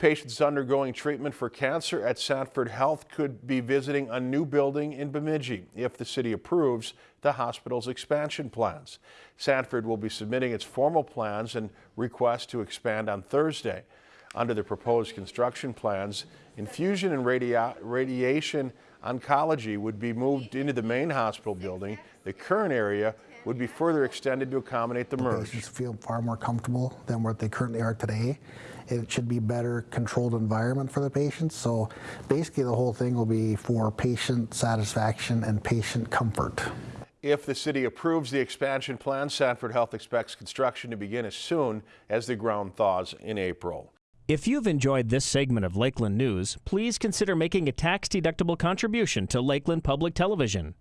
Patients undergoing treatment for cancer at Sanford Health could be visiting a new building in Bemidji if the city approves the hospital's expansion plans. Sanford will be submitting its formal plans and request to expand on Thursday. Under the proposed construction plans, infusion and radia radiation oncology would be moved into the main hospital building. The current area would be further extended to accommodate the merge. Patients feel far more comfortable than what they currently are today. It should be better controlled environment for the patients. So basically the whole thing will be for patient satisfaction and patient comfort. If the city approves the expansion plan, Sanford Health expects construction to begin as soon as the ground thaws in April. If you've enjoyed this segment of Lakeland News, please consider making a tax-deductible contribution to Lakeland Public Television.